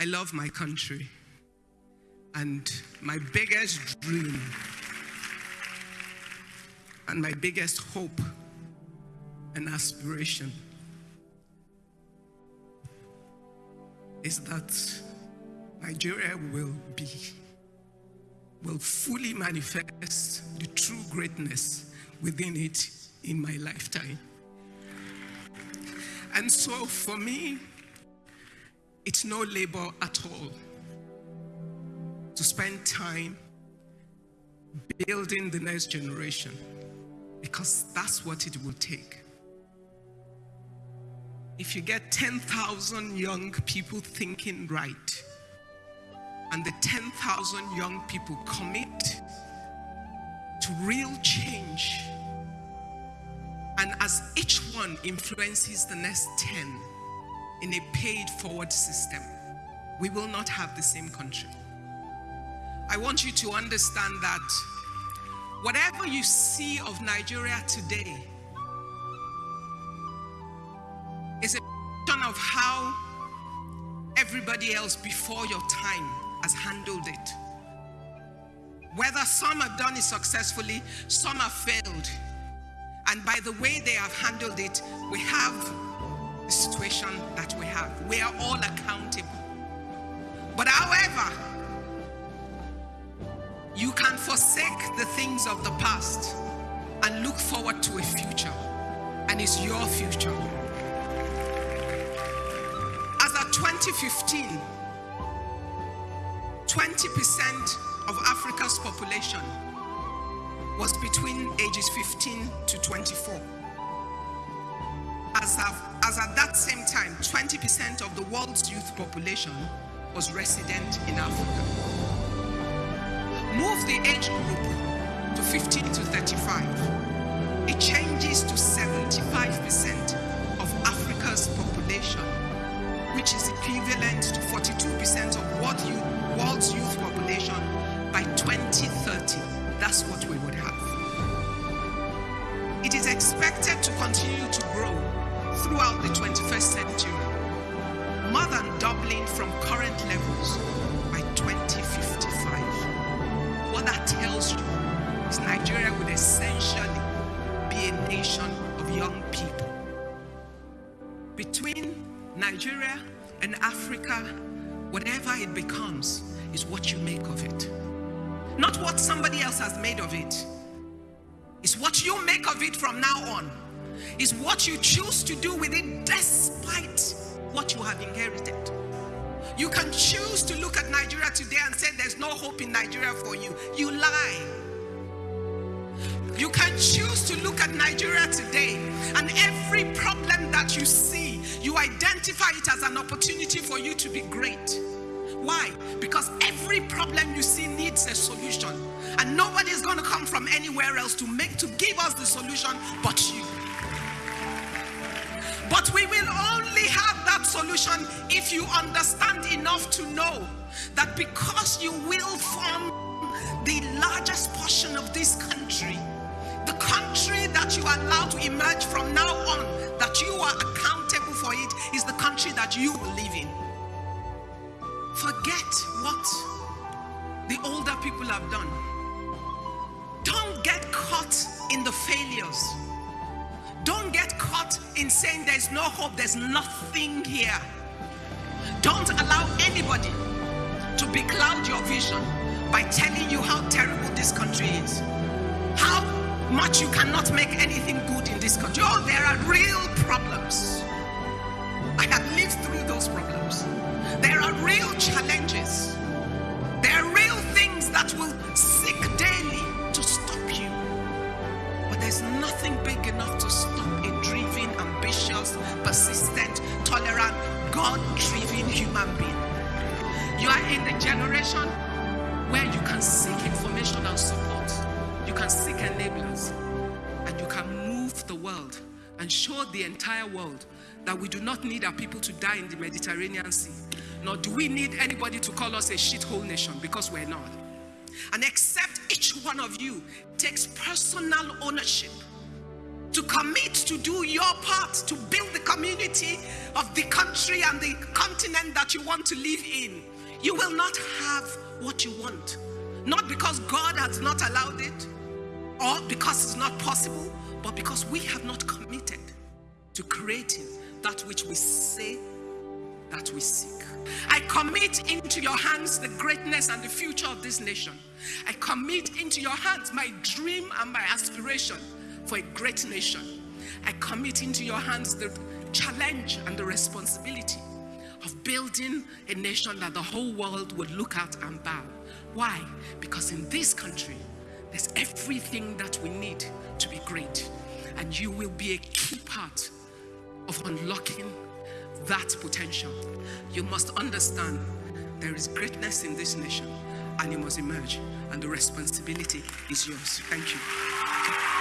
I love my country. And my biggest dream and my biggest hope and aspiration is that Nigeria will be, will fully manifest the true greatness within it in my lifetime. And so for me, it's no labor at all to spend time building the next generation because that's what it will take. If you get 10,000 young people thinking right, and the 10,000 young people commit to real change, and as each one influences the next 10 in a paid forward system, we will not have the same country. I want you to understand that whatever you see of Nigeria today is a function of how everybody else before your time has handled it. Whether some have done it successfully, some have failed. And by the way they have handled it, we have the situation that we have. We are all accountable. But however, you can forsake the things of the past and look forward to a future. And it's your future. As of 2015, 20% of Africa's population was between ages 15 to 24. As, of, as at that same time, 20% of the world's youth population was resident in Africa. Move the age group to 15 to 35. It changes to 75% of Africa's population, which is equivalent to 42% of world's youth population by 2030. That's what we would have. It is expected to continue to throughout the 21st century, more than doubling from current levels by 2055. What that tells you is Nigeria would essentially be a nation of young people. Between Nigeria and Africa, whatever it becomes is what you make of it. Not what somebody else has made of it. It's what you make of it from now on. It's what you choose to do with it despite what you have inherited. You can choose to look at Nigeria today and say there's no hope in Nigeria for you. You lie. You can choose to look at Nigeria today and every problem that you see, you identify it as an opportunity for you to be great. Why? Because every problem you see needs a solution. And nobody is going to come from anywhere else to make to give us the solution but you. But we will only have that solution if you understand enough to know that because you will form the largest portion of this country, the country that you allow to emerge from now on, that you are accountable for it, is the country that you will live in. Forget what the older people have done. Don't get caught in the failures. In saying there's no hope, there's nothing here. Don't allow anybody to becloud your vision by telling you how terrible this country is. How much you cannot make anything good in this country. Oh, there are real problems. I have lived through those problems. There are real challenges. There are real things that will seek daily to stop you. But there's nothing big enough to persistent, tolerant, God-driven human being. You are in the generation where you can seek information and support. You can seek enablers. And you can move the world and show the entire world that we do not need our people to die in the Mediterranean Sea. Nor do we need anybody to call us a shithole nation because we're not. And except each one of you takes personal ownership to commit to do your part to build the community of the country and the continent that you want to live in, you will not have what you want. Not because God has not allowed it or because it's not possible, but because we have not committed to creating that which we say that we seek. I commit into your hands the greatness and the future of this nation. I commit into your hands my dream and my aspiration for a great nation. I commit into your hands the challenge and the responsibility of building a nation that the whole world would look at and bow. Why? Because in this country, there's everything that we need to be great. And you will be a key part of unlocking that potential. You must understand there is greatness in this nation and you must emerge and the responsibility is yours. Thank you.